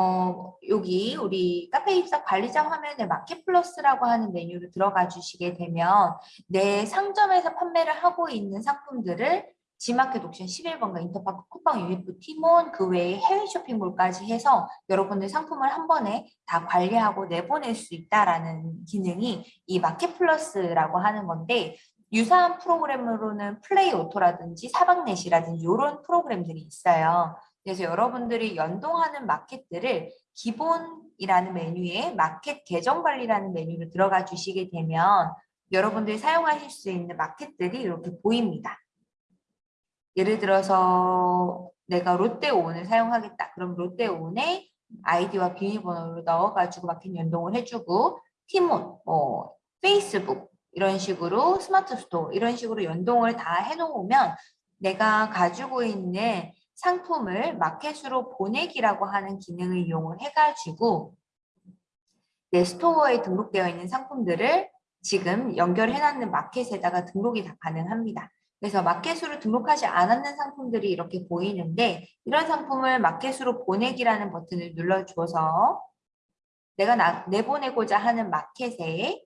어, 여기 우리 카페24 관리자 화면에 마켓 플러스라고 하는 메뉴로 들어가 주시게 되면 내 상점에서 판매를 하고 있는 상품들을 지마켓 옥션 11번가 인터파크 쿠팡 위메프 티몬 그 외에 해외 쇼핑몰까지 해서 여러분들 상품을 한 번에 다 관리하고 내보낼 수 있다라는 기능이 이 마켓 플러스라고 하는 건데 유사한 프로그램으로는 플레이 오토라든지 사방넷이라든지 이런 프로그램들이 있어요. 그래서 여러분들이 연동하는 마켓들을 기본이라는 메뉴에 마켓 계정 관리라는 메뉴로 들어가 주시게 되면 여러분들이 사용하실 수 있는 마켓들이 이렇게 보입니다. 예를 들어서 내가 롯데온을 사용하겠다. 그럼 롯데온에 아이디와 비밀번호를 넣어가지고 마켓 연동을 해주고 티몬, 뭐 페이스북 이런 식으로 스마트 스토어 이런 식으로 연동을 다 해놓으면 내가 가지고 있는 상품을 마켓으로 보내기라고 하는 기능을 이용을 해가지고 내 스토어에 등록되어 있는 상품들을 지금 연결해놨는 마켓에다가 등록이 다 가능합니다. 그래서 마켓으로 등록하지 않았는 상품들이 이렇게 보이는데 이런 상품을 마켓으로 보내기라는 버튼을 눌러주어서 내가 나, 내보내고자 하는 마켓에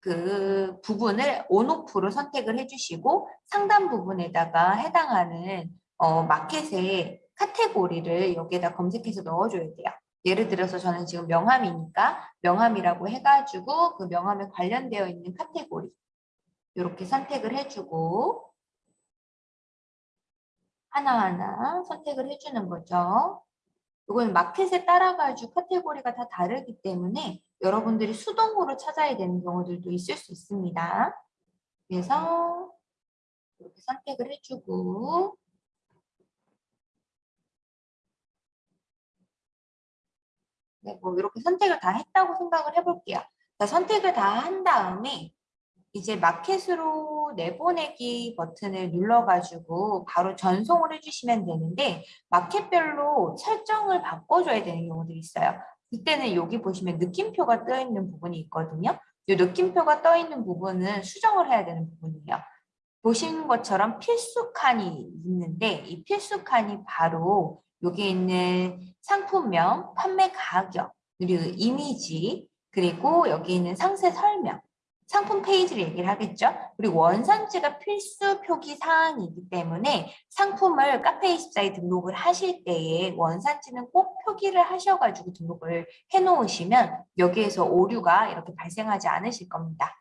그 부분을 on off로 선택을 해주시고 상단 부분에다가 해당하는 어, 마켓의 카테고리를 여기에다 검색해서 넣어줘야 돼요. 예를 들어서 저는 지금 명함이니까 명함이라고 해가지고 그 명함에 관련되어 있는 카테고리 이렇게 선택을 해주고 하나하나 선택을 해주는 거죠. 이건 마켓에 따라가지고 카테고리가 다 다르기 때문에 여러분들이 수동으로 찾아야 되는 경우들도 있을 수 있습니다. 그래서 이렇게 선택을 해주고 네, 뭐 이렇게 선택을 다 했다고 생각을 해볼게요. 자, 선택을 다 한 다음에 이제 마켓으로 내보내기 버튼을 눌러가지고 바로 전송을 해주시면 되는데 마켓별로 설정을 바꿔줘야 되는 경우들이 있어요. 그때는 여기 보시면 느낌표가 떠 있는 부분이 있거든요. 이 느낌표가 떠 있는 부분은 수정을 해야 되는 부분이에요. 보시는 것처럼 필수 칸이 있는데 이 필수 칸이 바로 여기 있는 상품명, 판매 가격, 그리고 이미지, 그리고 여기 있는 상세 설명 상품 페이지를 얘기를 하겠죠. 그리고 원산지가 필수 표기 사항이기 때문에 상품을 카페24에 등록을 하실 때에 원산지는 꼭 표기를 하셔가지고 등록을 해놓으시면 여기에서 오류가 이렇게 발생하지 않으실 겁니다.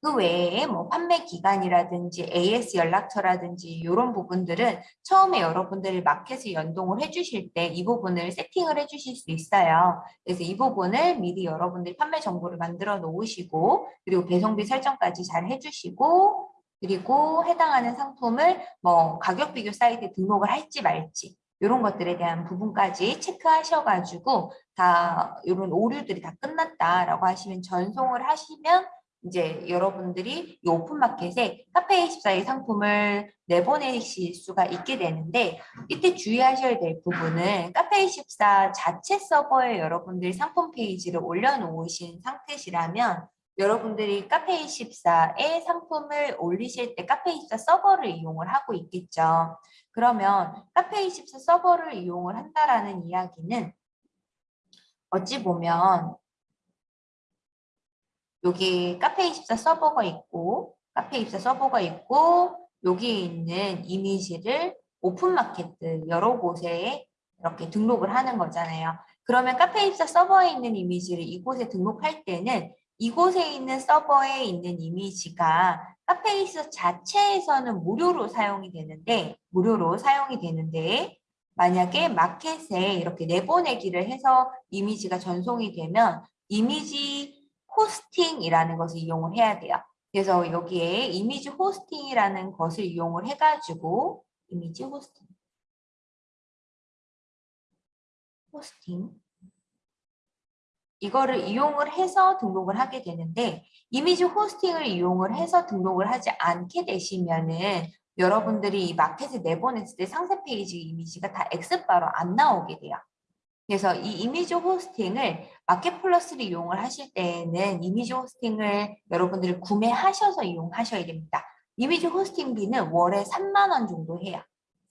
그 외에 뭐 판매 기간이라든지 AS 연락처라든지 이런 부분들은 처음에 여러분들이 마켓을 연동을 해주실 때 이 부분을 세팅을 해주실 수 있어요. 그래서 이 부분을 미리 여러분들이 판매 정보를 만들어 놓으시고 그리고 배송비 설정까지 잘 해주시고 그리고 해당하는 상품을 뭐 가격 비교 사이트에 등록을 할지 말지 이런 것들에 대한 부분까지 체크하셔가지고 다 이런 오류들이 다 끝났다라고 하시면 전송을 하시면 이제 여러분들이 이 오픈마켓에 카페24의 상품을 내보내실 수가 있게 되는데 이때 주의하셔야 될 부분은 카페24 자체 서버에 여러분들이 상품 페이지를 올려놓으신 상태시라면 여러분들이 카페24에 상품을 올리실 때 카페24 서버를 이용을 하고 있겠죠. 그러면 카페24 서버를 이용을 한다라는 이야기는 어찌 보면 여기 카페 24 서버가 있고 카페 24 서버가 있고 여기 있는 이미지를 오픈마켓들 여러 곳에 이렇게 등록을 하는 거잖아요. 그러면 카페 24 서버에 있는 이미지를 이곳에 등록할 때는 이곳에 있는 서버에 있는 이미지가 카페24 자체에서는 무료로 사용이 되는데 무료로 사용이 되는데 만약에 마켓에 이렇게 내보내기를 해서 이미지가 전송이 되면 이미지 호스팅이라는 것을 이용을 해야 돼요. 그래서 여기에 이미지 호스팅이라는 것을 이용을 해가지고 이미지 호스팅 호스팅 이거를 이용을 해서 등록을 하게 되는데 이미지 호스팅을 이용을 해서 등록을 하지 않게 되시면은 여러분들이 이 마켓에 내보냈을 때 상세 페이지 이미지가 다 X박으로 안 나오게 돼요. 그래서 이 이미지 호스팅을 마켓 플러스를 이용을 하실 때에는 이미지 호스팅을 여러분들이 구매하셔서 이용하셔야 됩니다. 이미지 호스팅비는 월에 3만 원 정도 해요.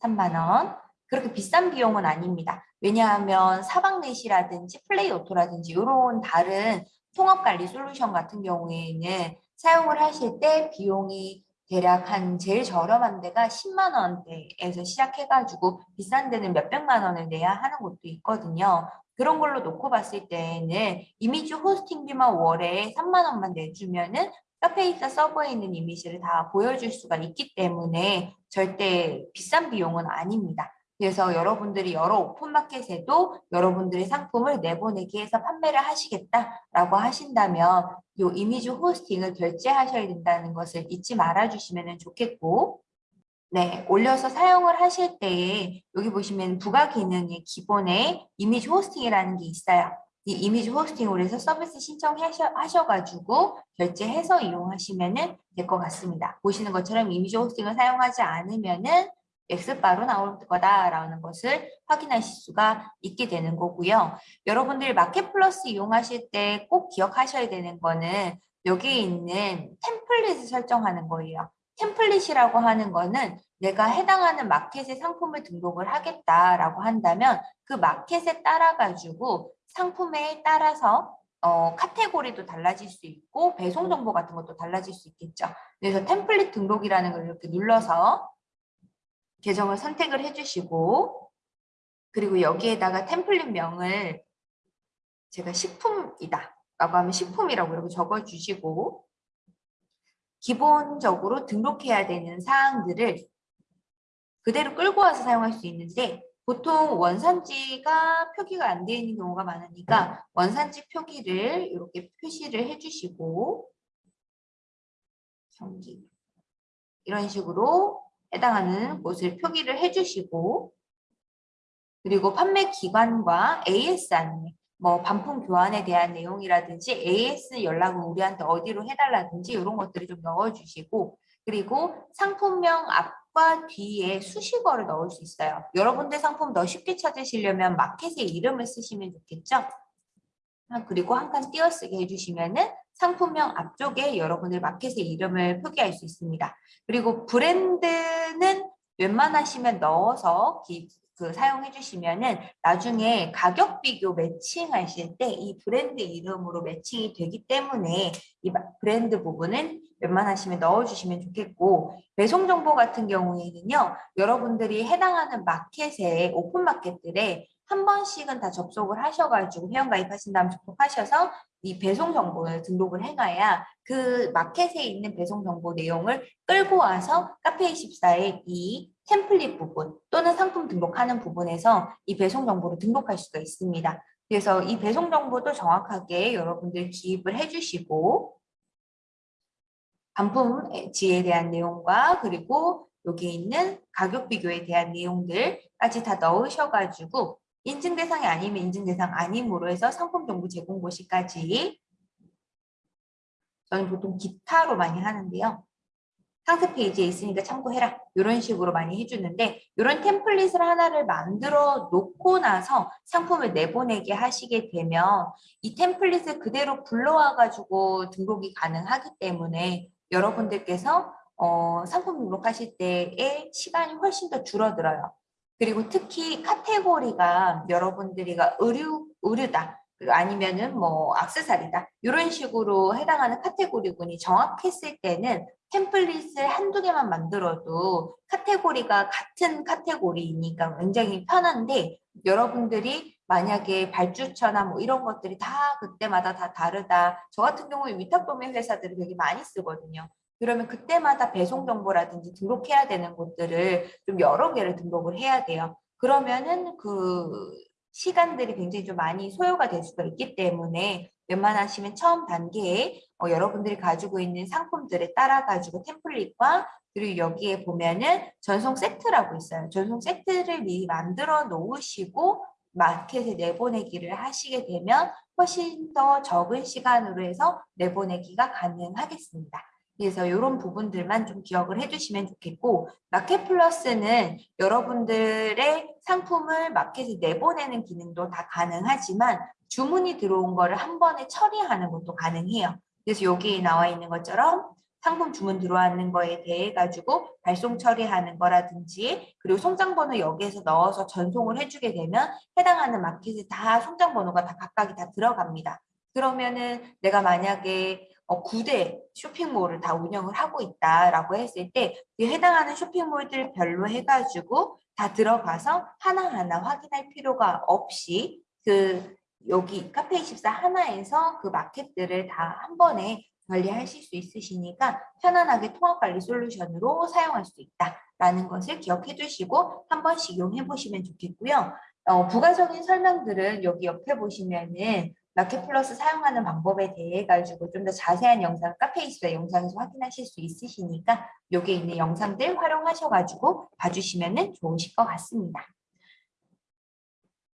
3만 원. 그렇게 비싼 비용은 아닙니다. 왜냐하면 사방넷이라든지 플레이 오토라든지 이런 다른 통합관리 솔루션 같은 경우에는 사용을 하실 때 비용이 대략 한 제일 저렴한 데가 10만 원대에서 시작해가지고 비싼 데는 몇백만 원을 내야 하는 곳도 있거든요. 그런 걸로 놓고 봤을 때는 이미지 호스팅비만 월에 3만 원만 내주면은 카페이사 서버에 있는 이미지를 다 보여줄 수가 있기 때문에 절대 비싼 비용은 아닙니다. 그래서 여러분들이 여러 오픈마켓에도 여러분들의 상품을 내보내기 해서 판매를 하시겠다라고 하신다면 이 이미지 호스팅을 결제하셔야 된다는 것을 잊지 말아 주시면 좋겠고 네, 올려서 사용을 하실 때에 여기 보시면 부가 기능의 기본에 이미지 호스팅이라는 게 있어요. 이 이미지 호스팅으로 해서 서비스 신청하셔가지고 결제해서 이용하시면 될 것 같습니다. 보시는 것처럼 이미지 호스팅을 사용하지 않으면 은 X바로 나올 거다라는 것을 확인하실 수가 있게 되는 거고요. 여러분들 마켓 플러스 이용하실 때 꼭 기억하셔야 되는 거는 여기에 있는 템플릿을 설정하는 거예요. 템플릿이라고 하는 거는 내가 해당하는 마켓에 상품을 등록을 하겠다라고 한다면 그 마켓에 따라 가지고 상품에 따라서 어, 카테고리도 달라질 수 있고 배송 정보 같은 것도 달라질 수 있겠죠. 그래서 템플릿 등록이라는 걸 이렇게 눌러서 계정을 선택을 해주시고 그리고 여기에다가 템플릿 명을 제가 식품이다 라고 하면 식품이라고 이렇게 적어주시고 기본적으로 등록해야 되는 사항들을 그대로 끌고 와서 사용할 수 있는데 보통 원산지가 표기가 안 되어 있는 경우가 많으니까 원산지 표기를 이렇게 표시를 해주시고 경기. 이런 식으로 해당하는 곳을 표기를 해주시고 그리고 판매 기관과 AS 안내 뭐 반품 교환에 대한 내용이라든지 AS 연락을 우리한테 어디로 해달라든지 이런 것들을 좀 넣어주시고 그리고 상품명 앞과 뒤에 수식어를 넣을 수 있어요. 여러분들 상품 더 쉽게 찾으시려면 마켓의 이름을 쓰시면 좋겠죠. 아, 그리고 한 칸 띄어쓰기 해주시면 은 상품명 앞쪽에 여러분들 마켓의 이름을 표기할 수 있습니다. 그리고 브랜드는 웬만하시면 넣어서 그 사용해 주시면은 나중에 가격 비교 매칭하실 때 이 브랜드 이름으로 매칭이 되기 때문에 이 브랜드 부분은 웬만하시면 넣어주시면 좋겠고 배송 정보 같은 경우에는요 여러분들이 해당하는 마켓에 오픈 마켓들에 한 번씩은 다 접속을 하셔가지고 회원가입하신 다음 접속하셔서 이 배송 정보를 등록을 해놔야 그 마켓에 있는 배송 정보 내용을 끌고 와서 카페24의 이 템플릿 부분 또는 상품 등록하는 부분에서 이 배송 정보를 등록할 수가 있습니다. 그래서 이 배송 정보도 정확하게 여러분들 기입을 해주시고 반품지에 대한 내용과 그리고 여기 있는 가격 비교에 대한 내용들까지 다 넣으셔가지고 인증 대상이 아니면 인증 대상 아님으로 해서 상품 정보 제공 고시까지 저는 보통 기타로 많이 하는데요. 상세 페이지에 있으니까 참고해라 이런 식으로 많이 해주는데 이런 템플릿을 하나를 만들어 놓고 나서 상품을 내보내게 하시게 되면 이 템플릿을 그대로 불러와 가지고 등록이 가능하기 때문에 여러분들께서 어, 상품 등록하실 때의 시간이 훨씬 더 줄어들어요. 그리고 특히 카테고리가 여러분들이가 의류, 의류다. 아니면은 뭐 악세사리다. 이런 식으로 해당하는 카테고리군이 정확했을 때는 템플릿을 한두 개만 만들어도 카테고리가 같은 카테고리니까 굉장히 편한데 여러분들이 만약에 발주처나 뭐 이런 것들이 다 그때마다 다 다르다. 저 같은 경우에 위탁 도매 회사들이 되게 많이 쓰거든요. 그러면 그때마다 배송 정보라든지 등록해야 되는 곳들을 좀 여러 개를 등록을 해야 돼요. 그러면은 그 시간들이 굉장히 좀 많이 소요가 될 수가 있기 때문에 웬만하시면 처음 단계에 어, 여러분들이 가지고 있는 상품들에 따라 가지고 템플릿과 그리고 여기에 보면은 전송 세트라고 있어요. 전송 세트를 미리 만들어 놓으시고 마켓에 내보내기를 하시게 되면 훨씬 더 적은 시간으로 해서 내보내기가 가능하겠습니다. 그래서 이런 부분들만 좀 기억을 해주시면 좋겠고 마켓 플러스는 여러분들의 상품을 마켓에 내보내는 기능도 다 가능하지만 주문이 들어온 거를 한 번에 처리하는 것도 가능해요. 그래서 여기 나와 있는 것처럼 상품 주문 들어왔는 거에 대해 가지고 발송 처리하는 거라든지 그리고 송장번호 여기에서 넣어서 전송을 해주게 되면 해당하는 마켓에 다 송장번호가 다 각각이 다 들어갑니다. 그러면은 내가 만약에 어, 9대 쇼핑몰을 다 운영을 하고 있다라고 했을 때그 해당하는 쇼핑몰들 별로 해가지고 다 들어가서 하나하나 확인할 필요가 없이 그 여기 카페24 하나에서 그 마켓들을 다 한 번에 관리하실 수 있으시니까 편안하게 통합관리 솔루션으로 사용할 수 있다라는 것을 기억해 두시고 한 번씩 이용해 보시면 좋겠고요. 어, 부가적인 설명들은 여기 옆에 보시면은 마켓 플러스 사용하는 방법에 대해 가지고 좀 더 자세한 영상 카페이스의 영상에서 확인하실 수 있으시니까 여기 있는 영상들 활용하셔가지고 봐주시면 좋으실 것 같습니다.